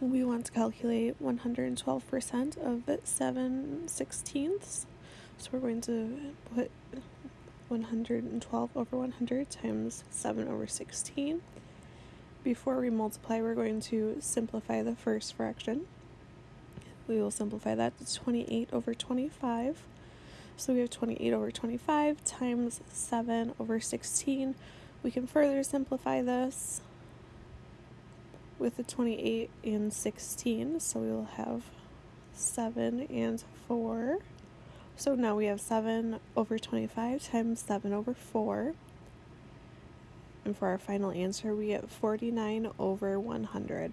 we want to calculate 112% of 7 sixteenths. So we're going to put 112 over 100 times 7 over 16. Before we multiply, we're going to simplify the first fraction. We will simplify that to 28 over 25. So we have 28 over 25 times 7 over 16. We can further simplify this with the 28 and 16. So we will have 7 and 4. So now we have 7 over 25 times 7 over 4. And for our final answer, we get 49 over 100.